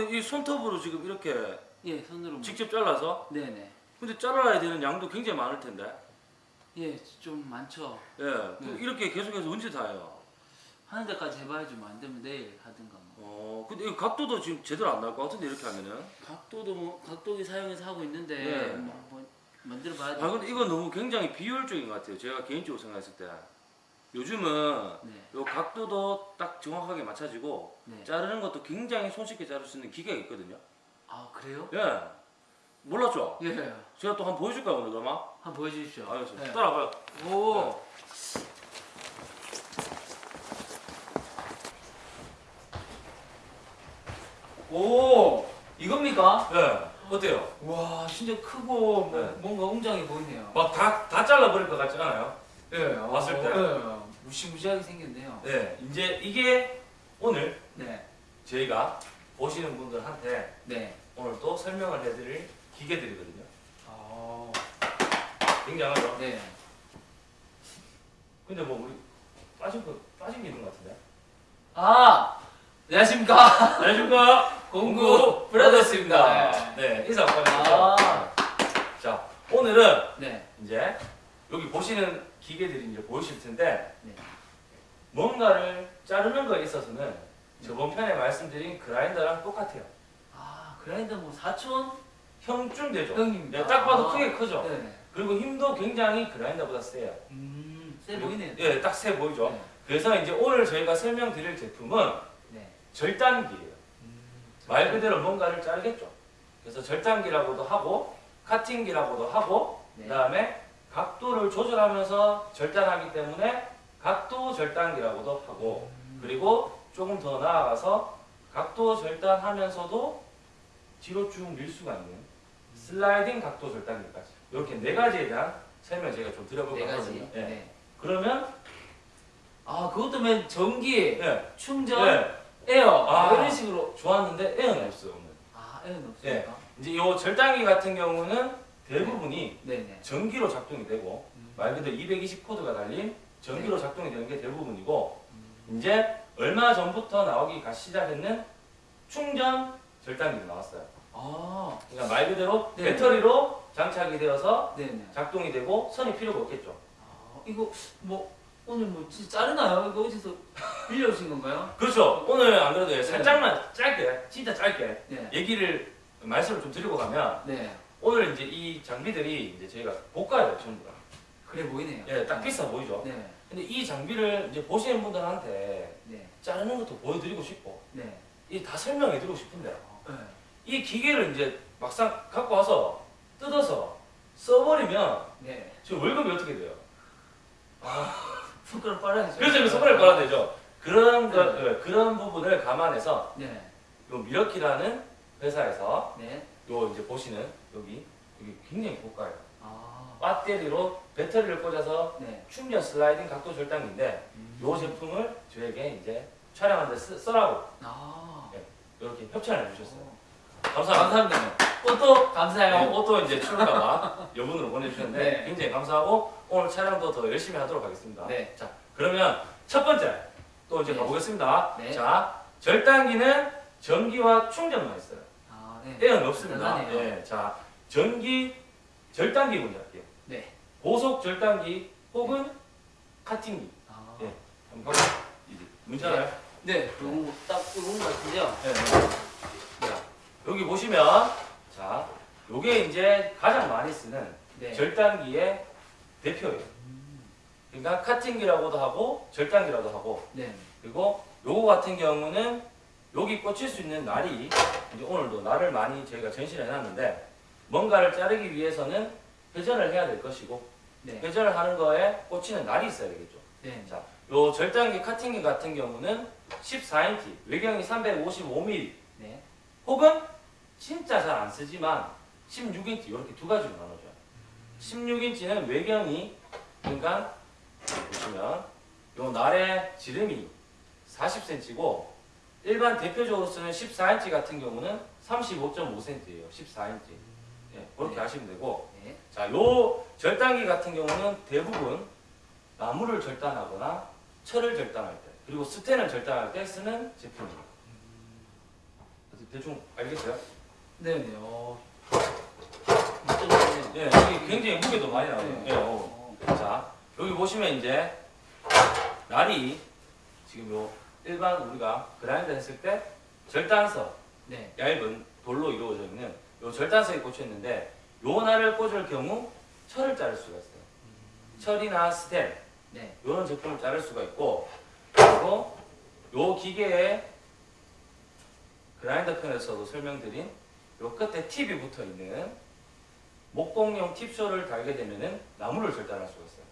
근데 이 손톱으로 지금 이렇게 예, 손으로. 뭐- 직접 잘라서? 네네. 근데 잘라야 되는 양도 굉장히 많을 텐데. 예, 좀 많죠. 예, 그 네. 이렇게 계속해서 언제 다 해요? 하는 데까지 해봐야지 뭐 안 되면 내일 하든가 뭐. 어, 근데 이 각도도 지금 제대로 안 나올 것 같은데 이렇게 하면은. 각도도 뭐 각도기 사용해서 하고 있는데 네. 뭐 한번 만들어 봐야 돼. 아 근데 이거 너무 굉장히 비효율적인 것 같아요. 제가 개인적으로 생각했을 때. 요즘은 네. 요 각도도 딱 정확하게 맞춰지고 네. 자르는 것도 굉장히 손쉽게 자를 수 있는 기계가 있거든요. 아, 그래요? 예. 몰랐죠? 예. 제가 또 한번 보여줄까요 오늘 그러면? 한번 보여 주십시오. 알겠습니다. 네. 따라와봐요. 오. 오. 이겁니까? 예. 어때요? 와, 진짜 크고 뭐, 네. 뭔가 웅장해 보이네요. 막 다 다 잘라버릴 것 같지 않아요? 예. 봤을 때? 예. 무시무시하게 생겼네요. 네. 이제 이게 오늘 네. 저희가 보시는 분들한테 네. 오늘 또 설명을 해드릴 기계들이거든요. 아. 굉장하죠? 네. 근데 뭐 우리 빠진 거 빠진 게 있는 것 같은데? 아. 안녕하십니까? 안녕하십니까? 공구 브라더스입니다. 네, 인사 한번 해주세요. 아. 자, 오늘은 네. 이제 여기 보시는 기계들이 이제 보이실 텐데 네. 뭔가를 자르는 거에 있어서는 저번 편에 말씀드린 그라인더랑 똑같아요. 아, 그라인더 뭐 사촌 형쯤 되죠? 형입니다. 네, 딱 봐도 아. 크게 크죠? 네. 그리고 힘도 굉장히 그라인더보다 세요. 음, 세 보이네요. 예, 딱 세 보이죠? 네. 그래서 이제 오늘 저희가 설명드릴 제품은 네. 절단기예요. 음, 말 그대로 뭔가를 자르겠죠. 그래서 절단기라고도 하고 카팅기라고도 하고 네. 그다음에 각도를 조절하면서 절단하기 때문에 각도 절단기라고도 하고 음. 그리고 조금 더 나아가서 각도 절단하면서도 뒤로 쭉 밀 수가 있는 슬라이딩 각도 절단기까지 이렇게 네 가지에 대한 설명 제가 좀 드려볼 네 가지. 거거든요. 예. 네. 그러면 아, 그것도 맨 전기, 예, 충전, 예, 에어 아. 이런 식으로. 좋았는데 에어는 없어요 오늘. 아, 에어는 없습니까? 이제 이 절단기 같은 경우는 대부분이 네, 네. 전기로 작동이 되고 음. 말 그대로 220 코드가 달린 전기로 작동이 되는 게 대부분이고 음. 이제 얼마 전부터 나오기가 시작했는 충전 절단기가 나왔어요. 아, 그러니까 말 그대로 네. 배터리로 장착이 되어서 네, 네. 작동이 되고 선이 필요가 없겠죠. 아, 이거 뭐 오늘 뭐 진짜 자르나요? 이거 어디서 빌려오신 건가요? 그렇죠. 오늘 안 그래도 살짝만 짧게, 진짜 짧게 네. 얘기를 말씀을 좀 드리고 가면 네. 오늘 이제 이 장비들이 이제 저희가 고가예요 전부 다. 그래 보이네요. 예, 딱 비싸 보이죠. 네. 근데 이 장비를 이제 보시는 분들한테 네. 자르는 것도 보여드리고 싶고 네. 이다 설명해드리고 싶은데 네. 이 기계를 이제 막상 갖고 와서 뜯어서 써버리면 네. 저 월급이 어떻게 돼요? 손가락 빨아야죠. 그래서 이거 손가락 빨아야 되죠. 그런 거, 네. 예, 그런 부분을 감안해서 네. 요 미러키라는 회사에서 네. 요 이제 보시는 여기 여기 굉장히 고가예요. 아. 배터리로 배터리를 꽂아서 네. 충전 슬라이딩 각도 절단기인데 요 제품을 저에게 이제 촬영하는데 쓰, 쓰라고 아. 이렇게 협찬을 해주셨어요. 어. 감사합니다. 감사합니다. 옷도 감사해요. 네, 옷도 이제 추울까봐 여분으로 보내주셨는데 네. 굉장히 감사하고 오늘 촬영도 더 열심히 하도록 하겠습니다. 네. 자 그러면 첫 번째 또 이제 네. 가보겠습니다. 네. 자 절단기는 전기와 충전만 있어요. 아, 네. 에어는 없습니다. 네, 자 전기 절단기 먼저 할게요. 네. 고속 절단기 혹은 카팅기. 아. 네. 한번. 이제 문제 알아요? 네. 요거 딱 요거 것 같은데요. 네. 자, 여기 보시면 자, 요게 이제 가장 많이 쓰는 네. 절단기의 대표예요. 음. 그러니까 카팅기라고도 하고 절단기라고 하고 네. 그리고 요거 같은 경우는 여기 꽂힐 수 있는 날이 이제 오늘도 날을 많이 저희가 전시를 해놨는데 뭔가를 자르기 위해서는 회전을 해야 될 것이고 네. 회전을 하는 거에 꽂히는 날이 있어야 되겠죠. 네. 자, 요 절단기 카팅기 같은 경우는 14인치, 외경이 355mm 네. 혹은 진짜 잘 안 쓰지만 16인치 이렇게 두 가지로 나눠져요. 16인치는 외경이 그러니까 보시면 요 날의 지름이 40cm고 일반 대표적으로 쓰는 14인치 같은 경우는 35.5cm예요. 14인치. 예, 그렇게 네. 하시면 되고 네. 자, 요 절단기 같은 경우는 대부분 나무를 절단하거나 철을 절단할 때 그리고 스텐을 절단할 때 쓰는 제품입니다. 대충 알겠어요? 네네. 어. 이쪽은 예, 여기 굉장히 무게도 많이 나와요. 네. 예, 어. 자, 여기 보시면 이제 날이 지금 요 일반 우리가 그라인더 했을 때 절단석 네. 얇은 돌로 이루어져 있는 요 절단석이 꽂혀 있는데 요 날을 꽂을 경우 철을 자를 수가 있어요. 철이나 스텐 네. 이런 제품을 자를 수가 있고 그리고 요 기계에 그라인더 편에서도 설명드린 요 끝에 팁이 붙어 있는 목공용 팁쇼를 달게 되면은 나무를 절단할 수가 있어요.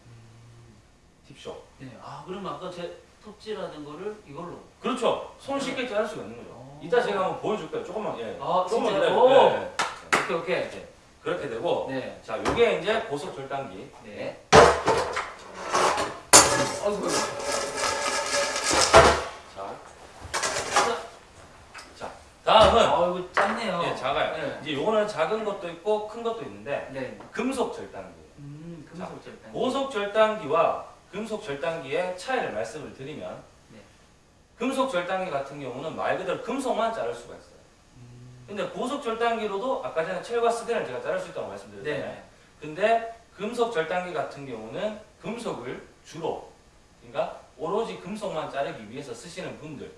팁쇼. 네. 아 그러면 아까 제 톱질하는 거를 이걸로. 그렇죠. 손 쉽게 자를 수가 있는 거죠. 어. 이따 제가 한번 보여줄 거예요. 조금만 예. 아 조금만 진짜요? 기다려. 오. 예, 예. 오케이 오케이. 예. 그렇게 되고 네. 자 요게 이제 고속 절단기. 네. 아이고. 자. 자 다음은 아 이거 작네요. 예, 작아요. 네. 이제 요거는 작은 것도 있고 큰 것도 있는데 네. 금속 절단기. 음 금속 절단. 고속 절단기와 금속 절단기의 차이를 말씀을 드리면 네. 금속 절단기 같은 경우는 말 그대로 금속만 자를 수가 있어요. 음. 근데 고속 절단기로도 아까 전에 철과 스텐을 제가 자를 수 있다고 말씀드렸잖아요. 네. 근데 금속 절단기 같은 경우는 금속을 주로 그러니까 오로지 금속만 자르기 위해서 쓰시는 분들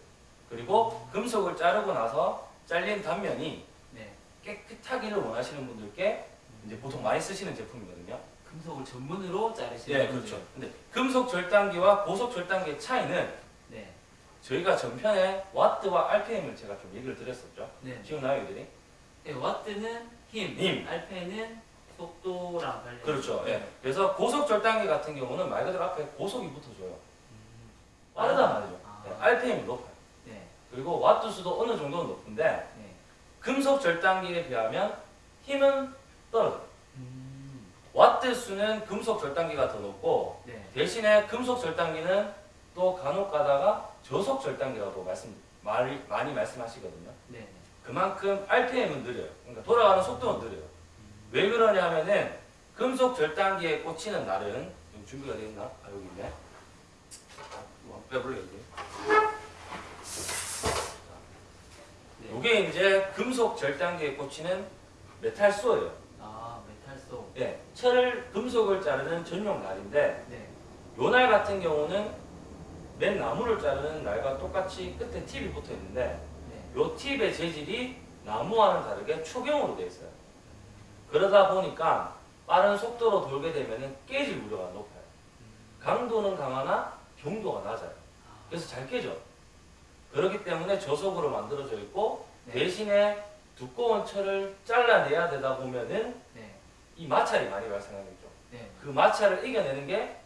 그리고 금속을 자르고 나서 잘린 단면이 네. 깨끗하기를 원하시는 분들께 이제 보통 많이 쓰시는 제품이거든요. 금속을 전문으로 자르시는 예, 분들. 그렇죠. 근데 금속 절단기와 고속 절단기의 차이는 네. 저희가 전편에 와트와 RPM을 제가 좀 얘기를 드렸었죠. 네. 기억나요, 이들이? 네. 와트는 힘, 힘. RP는 속도랑 관련. 그렇죠. 예. 그래서 고속 절단기 같은 경우는 말 그대로 앞에 고속이 붙어줘요. 음. 빠르단 말이죠. 아. 예, RPM이 높아요. 네. 그리고 와트 수도 어느 정도는 높은데 네. 금속 절단기에 비하면 힘은 떨어져요. 음. 와트 수는 금속 절단기가 더 높고 네. 대신에 금속 절단기는 또 간혹 가다가 저속 절단기라고 말씀 많이, 많이 말씀하시거든요. 네. 그만큼 RPM은 느려요. 그러니까 돌아가는 속도는 느려요. 왜 그러냐면은 금속 절단기에 꽂히는 날은 여기 준비가 되어 있나? 아 여기 있네. 아, 여기. 네. 이게 이제 금속 절단기에 꽂히는 메탈소예요. 아 메탈소. 예, 철을 금속을 자르는 전용 날인데 네. 요날 같은 경우는 맨 나무를 자르는 날과 똑같이 끝에 팁이 붙어 있는데 네. 요 팁의 재질이 나무와는 다르게 초경으로 되어 있어요. 그러다 보니까 빠른 속도로 돌게 되면 깨질 우려가 높아요. 강도는 강하나 경도가 낮아요. 아, 그래서 잘 깨져. 그렇기 때문에 저속으로 만들어져 있고 네. 대신에 두꺼운 철을 잘라내야 되다 보면은 네. 이 마찰이 많이 발생하겠죠. 네. 그 마찰을 이겨내는 게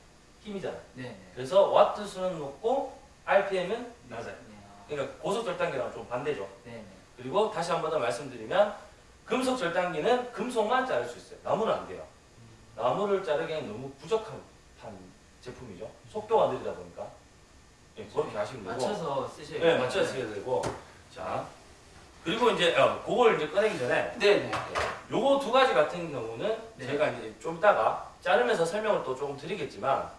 힘이잖아요. 네. 네. 그래서 와트 수는 높고 RPM은 낮아요. 네. 아, 그러니까 고속 절단기랑 좀 반대죠. 네. 네. 그리고 다시 한 번 더 말씀드리면 금속 절단기는 금속만 자를 수 있어요. 나무는 안 돼요. 나무를 자르기에는 너무 부족한 한 제품이죠. 속도가 느리다 보니까 예, 그렇게 하시면 되고 맞춰서 쓰셔야 네, 맞춰서 쓰셔야 되고 자 그리고 이제 어, 그걸 이제 꺼내기 전에 네. 네. 요거 두 가지 같은 경우는 네. 제가 이제 좀 이따가 자르면서 설명을 또 조금 드리겠지만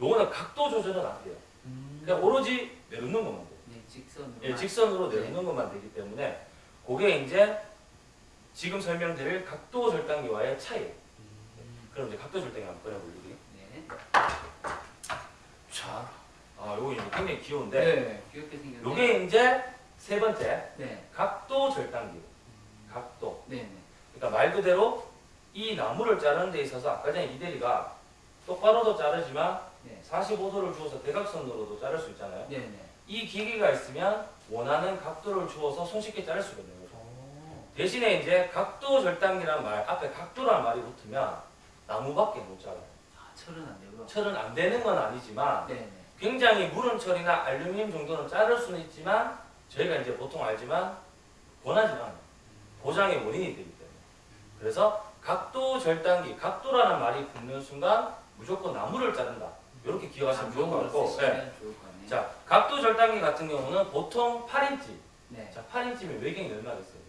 요거는 각도 조절은 안 돼요. 음. 그냥 오로지 내놓는 것만 돼요. 네. 직선으로. 예, 직선으로 네. 내놓는 것만 되기 때문에 그게 이제 지금 설명드릴 각도 절단기와의 차이. 음. 그럼 이제 각도 절단기 한번 꺼내볼게요. 네. 자, 아 요거 이제 굉장히 귀여운데 네. 귀엽게 생겼네. 요게 이제 세 번째 네. 각도 절단기. 각도. 네. 네. 그러니까 말 그대로 이 나무를 자르는 데 있어서 아까 전에 이대리가 똑바로도 자르지만 네. 45도를 주어서 대각선으로도 자를 수 있잖아요. 네. 네. 이 기기가 있으면 원하는 각도를 주어서 손쉽게 자를 수가 있는 거죠. 오. 대신에 이제 각도 절단기라는 말 앞에 각도라는 말이 붙으면 나무밖에 못 자라요. 아, 철은 안 되고요. 철은 안 되는 건 아니지만 네. 네. 굉장히 무른 철이나 알루미늄 정도는 자를 수는 있지만 저희가 이제 보통 알지만 권하지 않아요. 보장의 원인이 되기 때문에. 그래서 각도 절단기, 각도라는 말이 붙는 순간 무조건 나무를 자른다. 이렇게 기억하시면 좋을 것 같고. 네. 자, 각도 절단기 같은 경우는 보통 8인치. 네. 자, 8인치면 외경이 얼마 됐어요?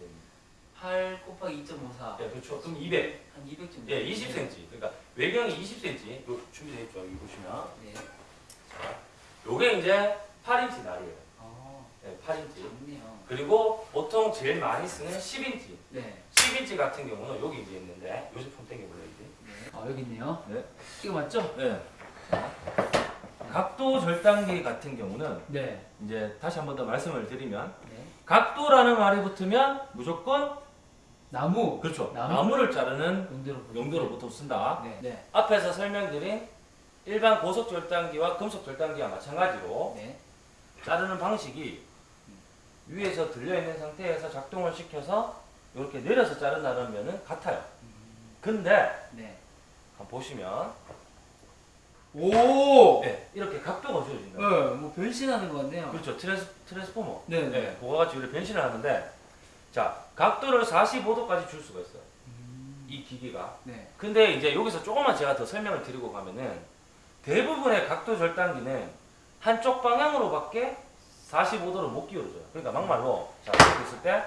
8 곱하기 2.54. 예, 그렇죠. 그럼 200. 한 200 정도. 예, 20cm. 그러니까 외경이 20cm. 요 준비되어 있죠. 여기 보시면. 네. 자, 요게 이제 8인치 날이에요. 어, 예, 8인치. 좋네요. 그리고 보통 제일 많이 쓰는 10인치. 네. 10인치 같은 경우는 여기 이제 있는데 요 제품 땡겨볼래요, 이제. 네. 아, 여기 있네요. 네. 이거 맞죠? 네. 각도 절단기 같은 경우는 네. 이제 다시 한 번 더 말씀을 드리면 네. 각도라는 말이 붙으면 무조건 나무. 그렇죠. 나무? 나무를 자르는 용도로 보통. 쓴다. 네. 네. 앞에서 설명드린 일반 고속 절단기와 금속 절단기와 마찬가지로 네. 자르는 방식이 위에서 들려 있는 상태에서 작동을 시켜서 이렇게 내려서 자른다는 면은 같아요. 음, 근데 네. 한번 보시면 오. 네, 이렇게 각도가 주어진다. 네, 뭐 변신하는 것 같네요. 그렇죠. 트랜스, 트랜스포머. 네. 네. 네, 그거 같이 우리 변신을 하는데 자 각도를 45도까지 줄 수가 있어요. 음, 이 기기가. 네. 근데 이제 여기서 조금만 제가 더 설명을 드리고 가면은 대부분의 각도 절단기는 한쪽 방향으로밖에 45도를 못 기울여줘요. 그러니까 막말로 자 이렇게 있을 때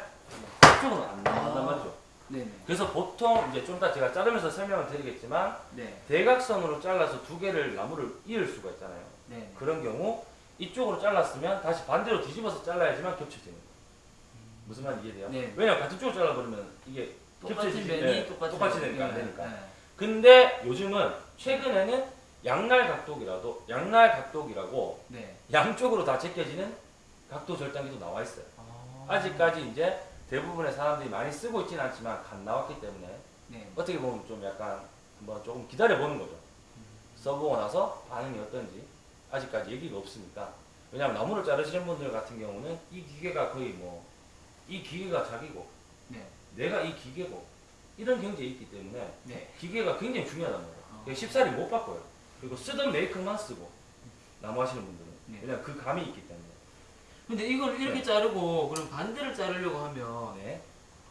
이쪽은 안 나간단 아. 말이죠. 네. 네. 그래서 보통 이제 좀 이따 제가 자르면서 설명을 드리겠지만 네. 대각선으로 잘라서 두 개를 나무를 이을 수가 있잖아요. 네. 그런 경우 이쪽으로 잘랐으면 다시 반대로 뒤집어서 잘라야지만 겹쳐지는 거예요. 무슨 말인지 이해돼요? 네. 왜냐면 같은 쪽으로 잘라버리면 이게 면이 네, 똑같이 면. 되니까 안 네. 되니까. 네. 근데 요즘은 최근에는 양날 각도기라도 양날 각도기라고 네. 양쪽으로 다 제껴지는 각도 절단기도 나와 있어요. 아. 아직까지 이제 대부분의 사람들이 많이 쓰고 있지는 않지만 간 나왔기 때문에 네. 어떻게 보면 좀 약간 한번 조금 기다려 보는 거죠. 써보고 나서 반응이 어떤지 아직까지 얘기가 없으니까 왜냐하면 나무를 자르시는 분들 같은 경우는 이 기계가 거의 뭐 이 기계가 자기고 네. 내가 이 기계고 이런 경지에 있기 때문에 네. 기계가 굉장히 중요하단 말이에요. 어. 쉽사리 못 바꿔요. 그리고 쓰던 메이커만 쓰고 나무 하시는 분들은 네. 왜냐면 그 감이 있기 때문에 근데 이걸 이렇게 네. 자르고 그럼 반대를 자르려고 하면 네.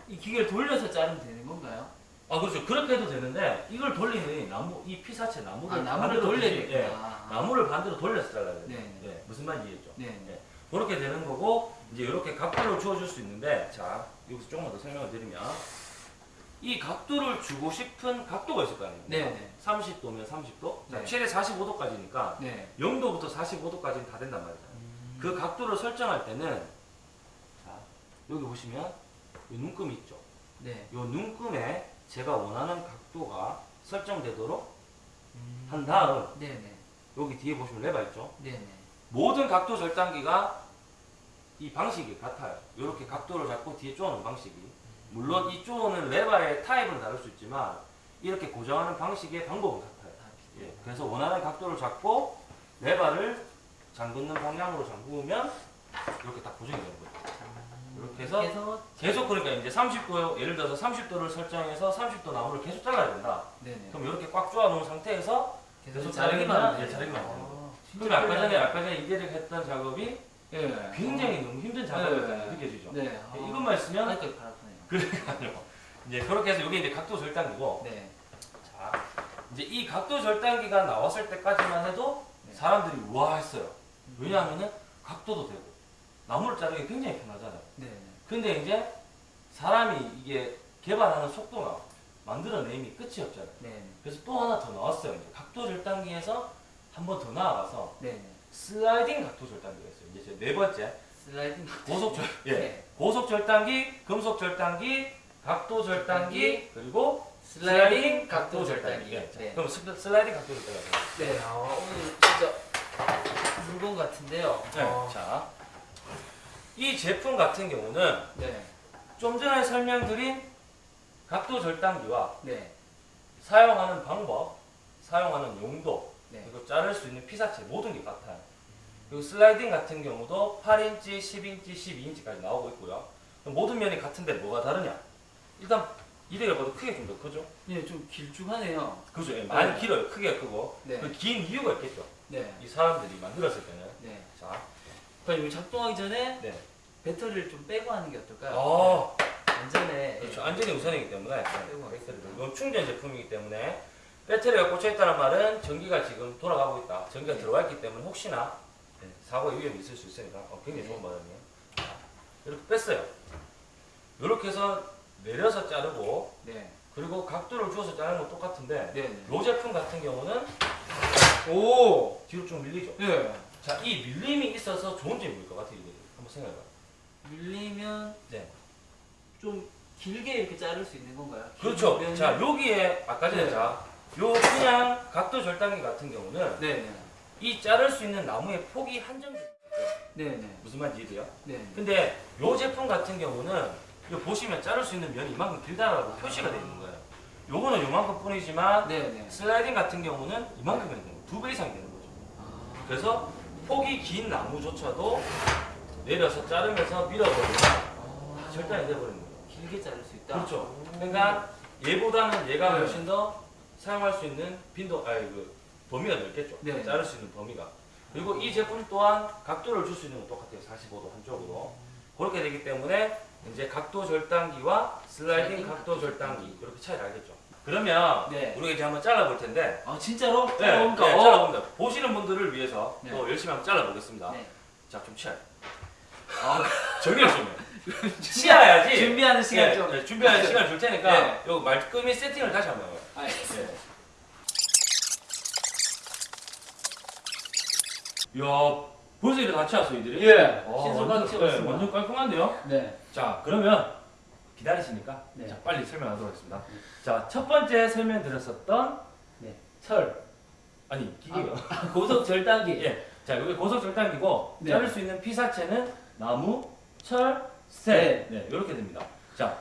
이 기계를 돌려서 자르면 되는 건가요? 아 그렇죠. 그렇게 해도 되는데 이걸 돌리는 나무 이 피사체 나무를 아, 나무를 반대로 돌려야 되구나. 예. 아. 나무를 반대로 돌려서 잘라야 돼요. 네. 예, 무슨 말인지 이해했죠? 네. 네. 그렇게 되는 거고 이제 이렇게 각도를 주어줄 수 있는데 자 여기서 조금만 더 설명을 드리면 이 각도를 주고 싶은 각도가 있을 거 아닙니까? 네. 네. 30도면 30도, 자, 네. 최대 45도까지니까 네. 0도부터 45도까지는 다 된단 말이죠. 음. 그 각도를 설정할 때는 자 여기 보시면 이 눈금 있죠. 네. 이 눈금에 제가 원하는 각도가 설정되도록 음. 한 다음 네. 네. 여기 뒤에 보시면 레바 있죠. 네. 네. 모든 각도 절단기가 이 방식이 같아요. 이렇게 각도를 잡고 뒤에 쪼는 방식이. 물론 이 쪼는 레바의 타입은 다를 수 있지만 이렇게 고정하는 방식의 방법은 같아요. 다 예, 그래서 원하는 각도를 잡고 레바를 잠그는 방향으로 잠그면 이렇게 딱 고정이 되는 거예요. 이렇게 해서 해서 계속 그러니까 이제 30도 예를 들어서 30도를 설정해서 30도 나무를 계속 잘라야 된다. 네네. 그럼 이렇게 꽉 쪼아 놓은 상태에서 계속 자르기만 돼, 자르기만 아, 그럼 아까 전에 아까 전에 이대를 했던 작업이 예. 굉장히 너무 힘든 작업이었잖아요. 네. 느껴지죠? 네. 아. 이것만 있으면. 그러니까요. 이제 그렇게 해서 이게 이제 각도 절단기고 네. 자 이제 이 각도 절단기가 나왔을 때까지만 해도 네. 사람들이 우와 했어요. 왜냐하면은 각도도 되고 나무를 자르기 굉장히 편하잖아요. 네. 네. 근데 이제 사람이 이게 개발하는 속도가 만들어내임이 끝이 없잖아요. 네. 그래서 또 하나 더 나왔어요. 이제 각도 절단기에서 한 번 더 나아가서 네. 네. 슬라이딩 각도 절단기가 있어요. 이제 제네 번째 슬라이딩. 고속 절 예. 네. 고속 절단기, 금속 절단기, 각도 절단기, 그리고 슬라이딩 각도 절단기. 예. 네. 그럼 스, 슬라이딩 각도 절단기. 네. 아, 오늘 진짜 물건 같은데요. 네. 어, 자, 이 제품 같은 경우는 네. 좀 전에 설명드린 각도 절단기와 네. 사용하는 방법, 사용하는 용도, 네. 그리고 자를 수 있는 피사체 모든 게 같아요. 그리고 슬라이딩 같은 경우도 8인치, 10인치, 12인치까지 나오고 있고요. 모든 면이 같은데 뭐가 다르냐? 일단 이래가 봐도 크게 좀 더 크죠? 네, 좀 길쭉하네요. 그죠? 예, 많이 네. 길어요. 크게 크고. 네. 그긴 이유가 있겠죠. 네. 이 사람들이 만들었을 때는. 네. 자, 그럼 이거 작동하기 전에 네. 배터리를 좀 빼고 하는 게 어떨까요? 어, 안전에. 그렇죠. 안전이 우선이기 때문에. 빼고 배터리를. 이건 충전 제품이기 때문에 배터리가 꽂혀 있다는 말은 전기가 지금 돌아가고 있다. 전기가 네. 들어와 있기 때문에 혹시나 네, 사고의 위험이 있을 수 있으니까 어, 굉장히 좋은 네. 자, 이렇게 뺐어요. 이렇게 해서 내려서 자르고 네. 그리고 각도를 주어서 자르는 건 똑같은데 네. 네. 이 제품 같은 경우는 오. 뒤로 좀 밀리죠. 예. 자, 이 밀림이 있어서 좋은 점이 뭘것 같아요? 이게? 한번 생각해봐. 밀리면 네. 좀 길게 이렇게 자를 수 있는 건가요? 그렇죠. 긴 면이- 자, 여기에 아까 전에 네. 자, 요 그냥 각도 절단기 같은 경우는 네. 네. 이 자를 수 있는 나무의 폭이 한정돼. 있어요. 네. 네. 무슨 말인지 이해돼요? 네. 근데 요 제품 같은 경우는 이거 보시면 자를 수 있는 면이 이만큼 길다라고 표시가 되어 있는 거예요. 요거는 요만큼 뿐이지만 네. 네. 슬라이딩 같은 경우는 이만큼이 되는 거예요. 두 배 이상이 되는 거죠. 아. 그래서 폭이 긴 나무조차도 내려서 자르면서 밀어버리면 아. 절단이 돼버리는 거예요. 길게 자를 수 있다. 그렇죠. 오. 그러니까 얘보다는 얘가 네. 훨씬 더 사용할 수 있는 빈도, 아니 그 범위가 넓겠죠. 네. 자를 수 있는 범위가. 그리고 이 제품 또한 각도를 줄 수 있는 건 똑같아요. 45도 한쪽으로. 그렇게 되기 때문에 이제 각도 절단기와 슬라이딩 슬라이딩 각도 절단기 이렇게 차이를 알겠죠. 그러면 네. 우리가 이제 한번 잘라볼 텐데 아 진짜로? 네, 잘라볼까? 네, 어. 잘라봅니다. 보시는 분들을 위해서 네. 또 열심히 한번 잘라보겠습니다. 네. 자, 좀 치아요. 아, 정리를 좀. 치아야지. 준비하는 시간 네, 좀. 네, 준비하는 시간 줄 테니까 네. 요 말끔히 세팅을 다시 한번 해요. 네. 이야, 벌써 이렇게 다 치웠어, 이들이? 예. 어, 치웠습니다. 네, 완전 깔끔한데요? 네. 자, 그러면 기다리시니까 네. 자, 빨리 설명하도록 하겠습니다. 자, 첫 번째 설명드렸었던 네. 철. 아니, 기계요. 고속 절단기. 예. 자, 여기 고속 절단기고 네. 자를 수 있는 피사체는 나무, 철, 쇠. 네, 이렇게 됩니다. 자,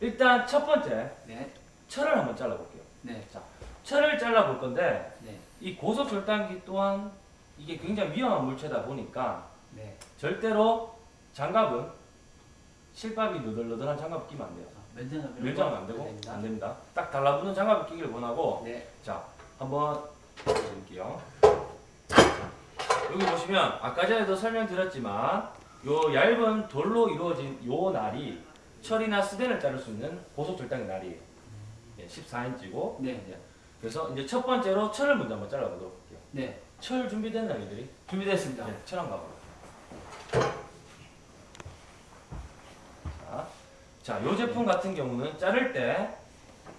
일단 첫 번째 네. 철을 한번 잘라볼게요. 네. 철을 잘라볼 건데 네. 이 고속 절단기 또한 이게 굉장히 위험한 물체다 보니까 네. 절대로 장갑은 실밥이 너덜너덜한 장갑 끼면 안 돼요. 면장갑 밀장은 안 되고 안 됩니다. 딱 달라붙는 장갑을 끼기를 원하고 네. 자 한번 보여드릴게요. 여기 보시면 아까 전에도 설명드렸지만 요 얇은 돌로 이루어진 요 날이 철이나 스덴을 자를 수 있는 고속 절단기 날이에요. 예, 14인치고 네. 그래서 이제 첫 번째로 철을 먼저 한번 잘라보도록 할게요. 네. 철 준비됐나요, 이들이? 준비됐습니다. 네, 철 한번 가볼게요. 자, 자, 요 제품 같은 경우는 자를 때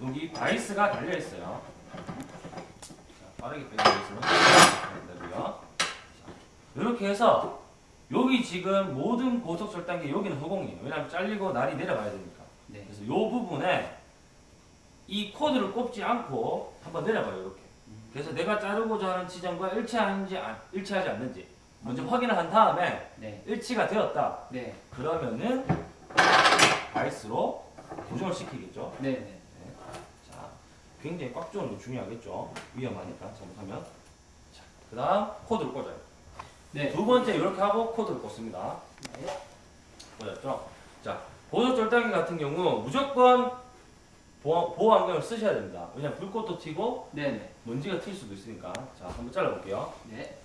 여기 바이스가 달려 있어요. 자, 빠르게 빼주겠습니다. 되고요. 이렇게 해서 여기 지금 모든 고속 절단기 여기는 허공이에요. 왜냐하면 잘리고 날이 내려가야 되니까. 네. 그래서 이 부분에 이 코드를 꼽지 않고 한번 내려봐요 이렇게 그래서 내가 자르고자 하는 지점과 일치하는지 안- 일치하지 않는지 먼저 확인을 한 다음에 네. 일치가 되었다 네. 그러면은 바이스로 고정을 시키겠죠 네. 네. 자 굉장히 꽉 조는 거 중요하겠죠 위험하니까 잘못하면 자 그 다음 코드를 꽂아요 네. 두 번째 이렇게 하고 코드를 꽂습니다 네. 보셨죠? 자, 보조 절단기 같은 경우 무조건 보호, 보호 안경을 쓰셔야 됩니다. 왜냐면 불꽃도 튀고 네. 네. 먼지가 튈 수도 있으니까. 자, 한번 잘라볼게요. 네.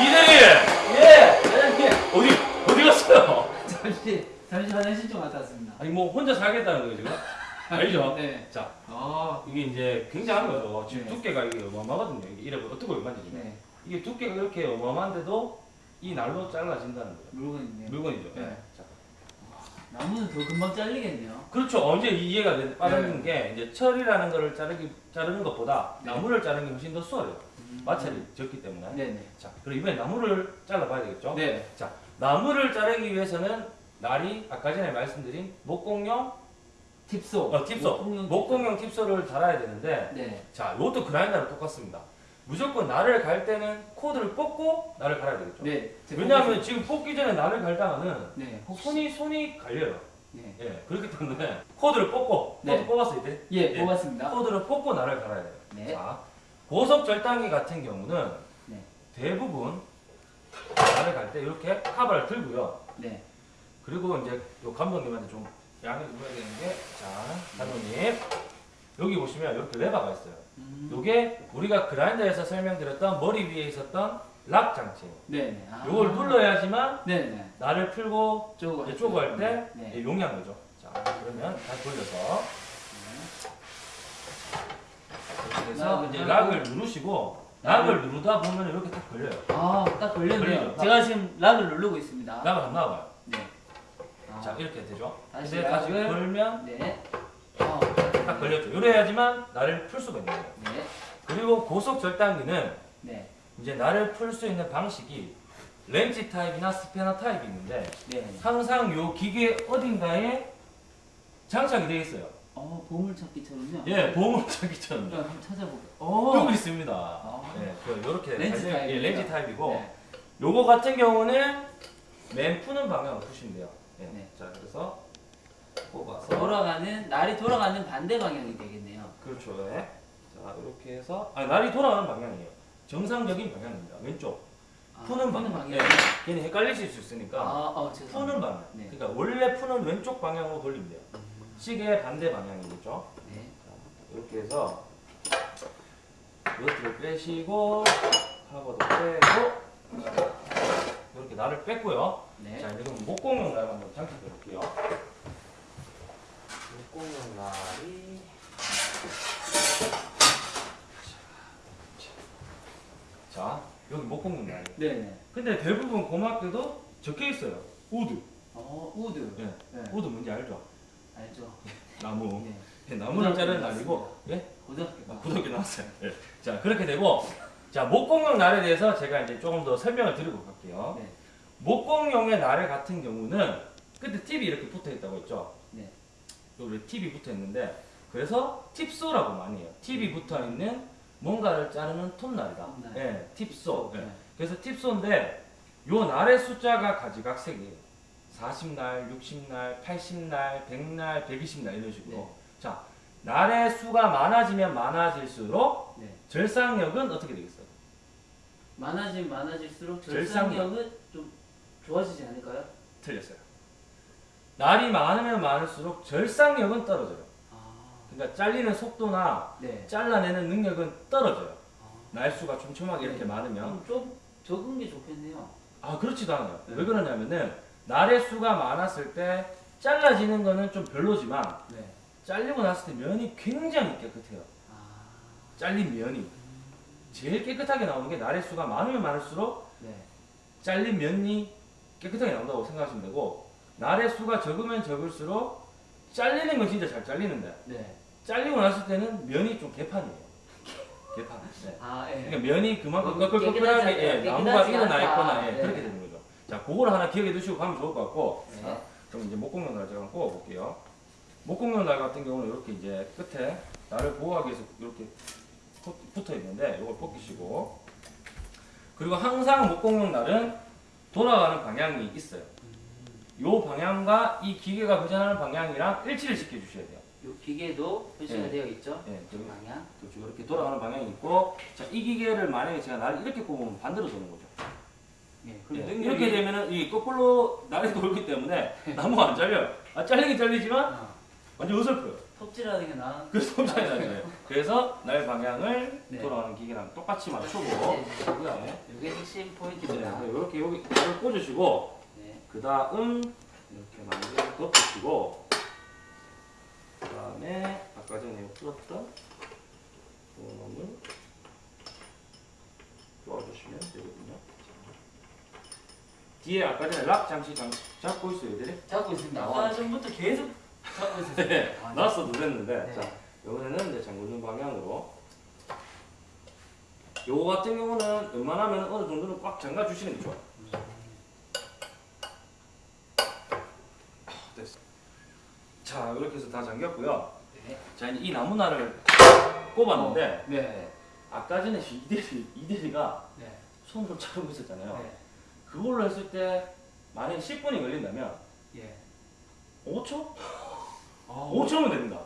이대리! 예. 사장님. 어디, 어디 갔어요? 잠시 잠시 화장실 좀 갔다 왔습니다. 아니, 뭐 혼자 살겠다는 거예요, 지금? 알죠? 네. 자, 아. 이게 이제 굉장한 거죠. 지금 네. 두께가 이게 어마어마하거든요. 이게 이래 어떻게 얼마인지. 네. 이게 두께가 이렇게 어마어마한데도 이 날로 잘라진다는 거예요. 물건 있네요. 물건이죠. 네. 자, 나무는 더 금방 잘리겠네요. 그렇죠. 언제 이해가 되- 빠르는 게 이제 철이라는 거를 자르기 자르는 것보다 네. 나무를 자르는 게 훨씬 더 수월해요. 음. 마찰이 적기 때문에. 네. 네. 자, 그럼 이번에 나무를 잘라봐야 되겠죠? 네. 나무를 자르기 위해서는 날이 아까 전에 말씀드린 목공용 tip saw. 어, tip saw, 목공용 목공용 tip saw 를 달아야 되는데, 네. 자, 이것도 그라인더랑 똑같습니다. 무조건 날을 갈 때는 코드를 뽑고 날을 갈아야 되겠죠? 네. 제 왜냐하면 지금 뽑기 전에 날을 갈다가는 네. 손이 손이 갈려요. 네. 예, 그렇기 때문에 코드를 뽑고 코드 네. 뽑았어요, 이제. 예, 예. 뽑았습니다. 코드를 뽑고 날을 갈아야 돼요. 네. 자, 고속 절단기 같은 경우는 네. 대부분 나를 갈때 이렇게 카바를 들고요. 네. 그리고 이제 요 감독님한테 좀 좀 해야 되는 게, 자, 감독님 여기 보시면 이렇게 레버가 있어요. 음. 요게 우리가 그라인더에서 설명드렸던 머리 위에 있었던 락 장치예요. 네네. 아. 요걸 눌러야지만 네네. 나를 풀고 쪼고 할때 네. 용량 거죠. 자, 그러면 다시 돌려서 lock을 이제. lock을 누르시고 lock을 누르다 보면 이렇게 딱 걸려요. 아, 딱 걸렸네요. 걸리죠. 제가 지금 lock을 누르고 있습니다. lock을 한번 놔봐요. 네. 아. 자, 이렇게 되죠. 근데 lock을- 걸면 네. 아, 딱 걸렸죠. 이래야지만 날을 풀 수가 있는 거예요. 네. 그리고 고속 절단기는 네. 이제 날을 풀 수 있는 방식이 렌치 타입이나 스패너 타입이 있는데 네. 항상 요 기계 어딘가에 장착이 되어 있어요. 어, 보물찾기처럼요. 예, 보물찾기처럼 그럼 한번 찾아볼게요. 어. 여기 있습니다. 아. 예, 그 요렇게 렌즈 달려- 예? 렌즈 타입이고 네. 요거 같은 경우는 맨 푸는 방향으로 푸시면 돼요. 예. 네. 자, 그래서 뽑아서 돌아가는 날이 돌아가는 반대 방향이 되겠네요. 그렇죠. 예. 자, 이렇게 해서 아, 날이 돌아가는 방향이에요. 정상적인 방향입니다. 왼쪽. 아, 푸는 방향. 예. 괜히 헷갈리실 수 있으니까 아, 어. 푸는 방향. 네. 그러니까 원래 푸는 왼쪽 방향으로 돌리면 돼요. 시계의 반대 방향이겠죠. 네. 이렇게 해서 너트를 빼시고 카버도 빼고 이렇게 날을 뺐고요. 네. 자 이제 그럼 목공용 날 한번 장착해 볼게요. 목공용 날이 자 여기 목공용 날. 네, 네. 근데 대부분 고맙게도 적혀 있어요. wood. 어, wood. 예. 네. wood 뭔지 알죠? 알죠. 나무. 네. 예, 나무를 자르는 날이고 예? 고등학교. 아, 구독이 나왔어요. 예. 자 그렇게 되고 자 목공용 날에 대해서 제가 이제 조금 더 설명을 드리고 갈게요. 네. 목공용의 날의 같은 경우는 끝에 팁이 이렇게 붙어 있다고 했죠. 네. 여기 팁이 붙어 있는데 그래서 tip saw라고 많이 해요. 팁이 붙어 있는 뭔가를 자르는 톱날이다. 톱날. 예, tip saw. 예. 네. 그래서 tip saw인데 요 날의 숫자가 가지각색이에요. 40날, 60날, 80날, 100날, 120날 이런 식으로. 네. 자, 날의 수가 많아지면 많아질수록 네. 절상력은 어떻게 되겠어요? 많아지면 많아질수록 절상력. 절상력은 좀 좋아지지 않을까요? 틀렸어요. 날이 많으면 많을수록 절상력은 떨어져요. 아, 그러니까 잘리는 속도나 네. 잘라내는 능력은 떨어져요. 아, 날수가 촘촘하게 이렇게 네. 많으면. 그럼 좀 적은 게 좋겠네요. 아, 그렇지도 않아요. 네. 왜 그러냐면은 날의 수가 많았을 때 잘라지는 거는 좀 별로지만 네. 잘리고 났을 때 면이 굉장히 깨끗해요. 아, 잘린 면이. 제일 깨끗하게 나오는 게 날의 수가 많으면 많을수록 네. 잘린 면이 깨끗하게 나온다고 생각하시면 되고 날의 수가 적으면 적을수록 잘리는 건 진짜 잘 잘리는데 네. 잘리고 났을 때는 면이 좀 개판이에요. 개판. 네. 아, 예. 그러니까 면이 그만큼 음, 꺼끌꺼끌하게 깨끗하지 예. 나무가 일어나. 있거나 예, 네. 그렇게 되는 거죠. 자, 그걸 하나 기억해 두시고 가면 좋을 것 같고 네. 자, 그럼 이제 목공용 날 제가 한번 뽑아볼게요. 목공용 날 같은 경우는 이렇게 이제 끝에 날을 보호하기 위해서 이렇게 붙- 붙어 있는데 이걸 벗기시고 그리고 항상 목공용 날은 돌아가는 방향이 있어요. 요 방향과 이 기계가 회전하는 방향이랑 일치를 시켜 주셔야 돼요. 요 기계도 표시가 네. 되어 있죠. 예, 저기 방향. 그렇죠. 이렇게 돌아가는 방향이 있고 자, 이 기계를 만약에 제가 날을 이렇게 꼽으면 반대로 도는 거죠. 예. 예, 이렇게 되면은 이 거꾸로 날이 돌기 때문에 나무가 안 잘려요. 아, 잘리긴 잘리지만 아, 완전 어설퍼요. 톱질하는 게 나아. 그래서 나는 거예요. 그래서 날 방향을 네. 돌아가는 기계랑 똑같이 맞추고 네. 네. 이게 핵심 네, 포인트입니다. 이렇게 여기 날을 꽂으시고 네. 그 다음 이렇게 만개 덮으시고 그 다음에 아까 전에 풀었던 놈을 놓아주시면 되거든요. 뒤에 아까 전에 락 잠시 잠, 잡고 있어요, 얘들이. 잡고 있습니다. 아까 전부터 계속 잡고 있었어요. 네, 아, 놨어 누랬는데. 네. 자, 요거는 이제 잠그는 방향으로. 요거 같은 경우는 웬만하면 어느 정도는 꽉 잠가 주시는 게 좋아요. 아, 됐어. 자, 이렇게 해서 다 잠겼고요. 네. 자, 이제 이 나무날을 꼽았는데, 네. 아까 전에 이대리, 이대리가 네. 손으로 자르고 있었잖아요. 네. 그걸로 했을 때, 만약에 10분이 걸린다면, 예. 5초? 아, 5초면 됩니다.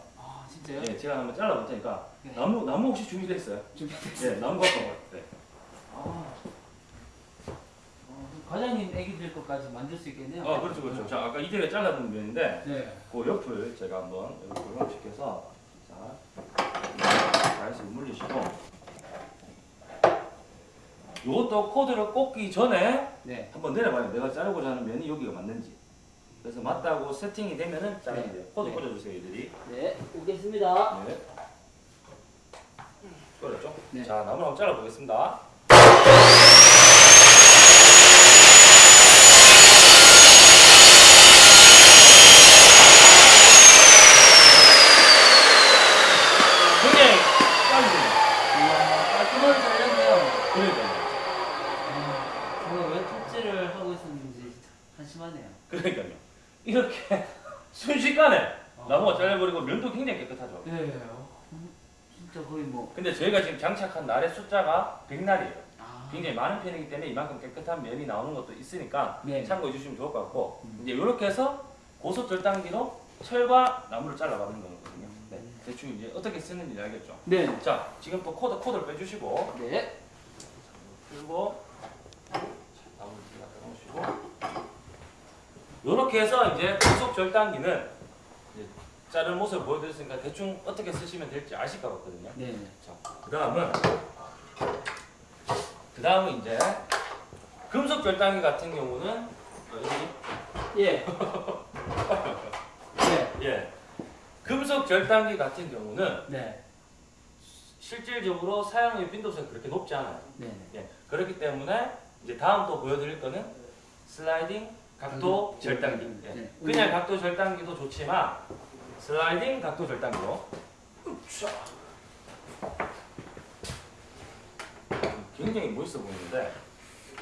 아 진짜요? 예, 제가 한번 잘라볼 테니까 네. 나무 나무 혹시 준비됐어요? 준비됐어요. 예, 나무 갖고 와요. 네. 아. 어, 그럼 과장님 애기들 것까지 만들 수 있겠네요. 아 그렇죠 그렇죠. 자 아까 이제가 잘라둔 면인데 네. 그 옆을 제가 한번 여기 고정시켜서 자 다시 물리시고 이것도 코드를 꽂기 전에 네. 한번 내려봐요. 내가 자르고자 하는 면이 여기가 맞는지. 그래서 맞다고 세팅이 되면은 자르면 돼요. 코드 네. 꽂아주세요, 얘들이. 네. 오겠습니다. 네. 그렇죠? 네. 자, 나무 한번 잘라보겠습니다. 굉장히 빠르죠? 이야, 깔끔하게 잘렸네요. 그러니까요. 아, 제가 왜 톱질을 하고 있었는지 한심하네요. 그러니까요. 이렇게 순식간에 아. 나무가 잘려버리고 면도 깨끗하죠. 네. 어, 진짜 거의 뭐. 근데 저희가 지금 장착한 날의 숫자가 100날이에요. 아. 굉장히 많은 편이기 때문에 이만큼 깨끗한 면이 나오는 것도 있으니까 네. 참고해 주시면 좋을 것 같고 음. 이제 이렇게 해서 고속 절단기로 철과 나무를 잘라가는 거거든요. 네. 대충 이제 어떻게 쓰는지 알겠죠? 네. 자, 지금 또 코드 코드를 빼주시고 네. 그리고 나무를 갖다 놓으시고 이렇게 해서 이제 고속 절단기는 자른 모습을 보여드렸으니까 대충 어떻게 쓰시면 될지 아실 것 같거든요. 네. 자, 그 다음은 그 다음은 이제 금속 절단기 같은 경우는 여기 예. 네. 예 금속 절단기 같은 경우는 네. 실질적으로 사용의 빈도수가 그렇게 높지 않아요. 네. 예 그렇기 때문에 이제 다음 또 보여드릴 거는 슬라이딩 각도 음, 절단기. 음, 예. 네. 그냥 각도 절단기도 좋지만 슬라이딩 각도 절단기로 굉장히 멋있어 보이는데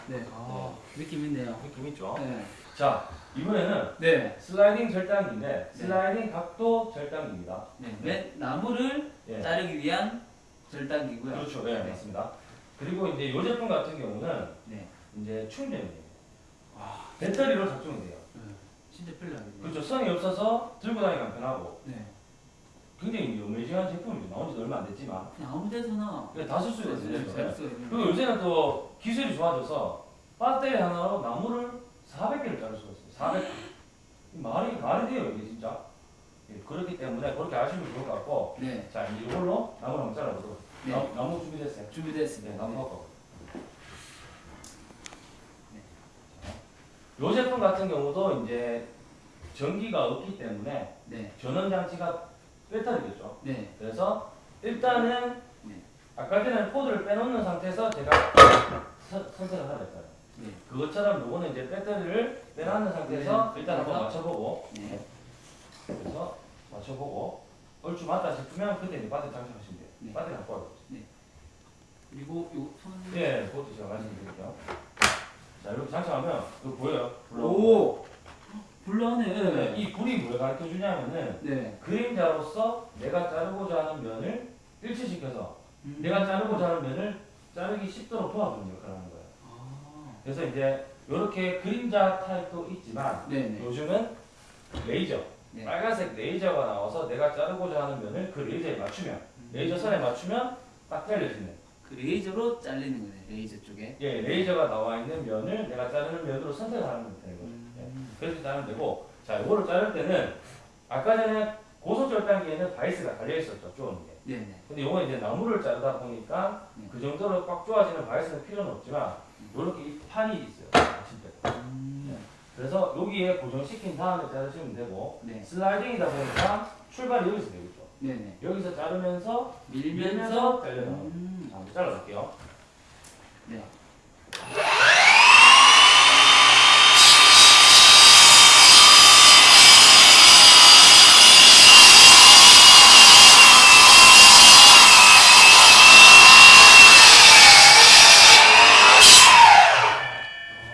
네. 아, 느낌 있네요. 느낌 있죠? 네. 자 이번에는 네. 슬라이딩 절단기인데 네. 슬라이딩 각도 절단기입니다. 네. 맨 나무를 예. 자르기 위한 절단기고요. 그렇죠. 네, 네. 맞습니다. 그리고 이제 이 제품 같은 경우는 네. 이제 충전이에요. 와, 배터리로 작동이 돼요. 네. 진짜 편리하겠네요. 그렇죠. 선이 없어서 들고 다니기 편하고 네. 굉장히 어메이징한 제품이죠. 나온 지도 얼마 안 됐지만 그냥 아무 데서나 그냥 다쓸 수 있어요. 네, 그리고 요새는 또 기술이 좋아져서 배터리 하나로 나무를 400개를 자를 수가 있어요. 400개. 말이 말이 돼요 이게 진짜. 예, 그렇기 때문에 그렇게 아시면 좋을 것 같고 네. 자 이제 이걸로 나무를 한번 잘라보도록. 네. 나무, 나무 준비됐어요. 준비됐습니다. 네, 나무 갖고. 요 제품 같은 경우도 이제 전기가 없기 때문에 네. 전원 장치가 배터리겠죠. 네. 그래서 일단은 네. 아까 전에 코드를 빼놓는 상태에서 제가 선- 선택을 하라 했어요. 네. 그것처럼 요거는 이제 배터리를 빼놓는 상태에서 네. 일단 한번? 맞춰보고 네. 그래서 맞춰보고 얼추 맞다 싶으면 그때 이제 배터리 장착하시면 돼요. 네. 배터리 갖고 와요. 그리고 요 손. 예, 그것도 제가 말씀드릴게요. 자, 이렇게 장착하면 이거 보여요? 오. 불나네. 네, 이 불이 뭘 가르쳐 주냐면은 네. 그림자로서 내가 자르고자 하는 면을 일치시켜서 음. 내가 자르고자 하는 면을 자르기 쉽도록 도와주는 역할을 하는 거예요. 아. 그래서 이제 이렇게 그림자 타입도 있지만 네네. 요즘은 레이저, 네. 빨간색 레이저가 나와서 내가 자르고자 하는 면을 그 레이저에 맞추면 레이저 선에 맞추면 딱 잘려지는 그 레이저로 잘리는 거네. 레이저 쪽에. 예, 레이저가 나와 있는 면을 내가 자르는 면으로 선택을 하는 되는 거죠. 예. 음. 그렇게 자르면 되고 자 이거를 자를 때는 아까 전에 고속 절단기에는 바이스가 달려 있었죠 쪼는 게 네네. 근데 이건 이제 나무를 자르다 보니까 네. 그 정도로 꽉 조아지는 바이스는 필요는 없지만 이렇게 이 판이 있어요 진짜 음. 그래서 여기에 고정시킨 다음에 자르시면 되고 네. 슬라이딩이다 보니까 출발이 여기서 되겠죠 네네. 여기서 자르면서 밀면서. 잘려나가요 음. 자, 잘라볼게요 네.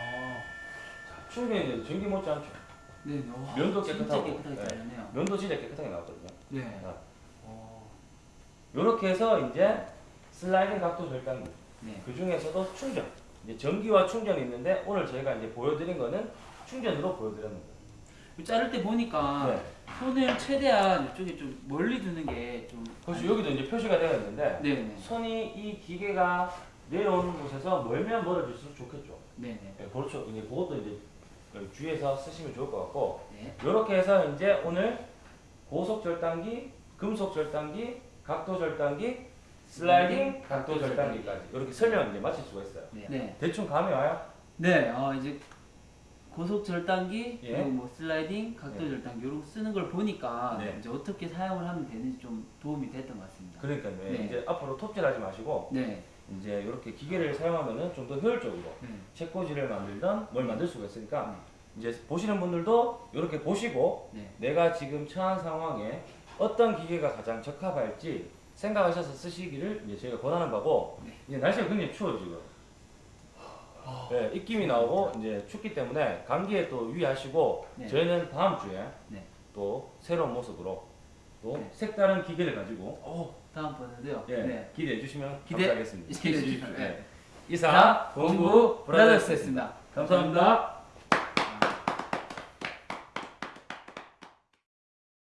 아. 전기 못지 않죠 네. 와, 면도 깨끗하고. 네. 자, 어. 이렇게 해서 이제 슬라이딩 각도 절단기 네. 그 중에서도 충전 이제 전기와 충전이 있는데 오늘 저희가 이제 보여드린 거는 충전으로 보여드렸는 거예요 자를 때 보니까 네. 손을 최대한 이쪽에 좀 멀리 두는 게 좀. 그렇죠. 여기도 이제 표시가 되어 있는데 네네. 손이 이 기계가 내려오는 곳에서 멀면 멀어질수록 좋겠죠. 네네. 네, 그렇죠. 이제 그것도 이제 주의해서 쓰시면 좋을 것 같고 네. 이렇게 해서 이제 오늘 고속 절단기, 금속 절단기, 각도 절단기, 슬라이딩, 각도 절단기까지 이렇게 설명 이제 마칠 수가 있어요. 네. 대충 감이 와요? 네. 어 이제 고속 절단기 예. 그리고 뭐 슬라이딩, 각도 예. 절단기 이런 거 쓰는 걸 보니까 네. 이제 어떻게 사용을 하면 되는지 좀 도움이 됐던 것 같습니다. 그러니까요. 네. 이제 앞으로 톱질하지 마시고 네. 이제 이렇게 기계를 사용하면은 좀 더 효율적으로 네. 책꽂이를 만들던 뭘 만들 수가 있으니까 이제 보시는 분들도 이렇게 보시고 네. 내가 지금 처한 상황에 어떤 기계가 가장 적합할지 생각하셔서 쓰시기를 이제 저희가 권하는 바고 네. 이제 날씨가 굉장히 추워요 지금. 네, 입김이 나오고 이제 춥기 때문에 감기에 또 유의하시고 네. 저희는 다음 주에 네. 또 새로운 모습으로 또 네. 색다른 기계를 가지고 오 다음 번에도요. 예, 네. 기대해 주시면 기대- 감사하겠습니다. 기대해 주시면. 이상 자, 공부 공부 브라더스였습니다. 브라더스였습니다. 감사합니다.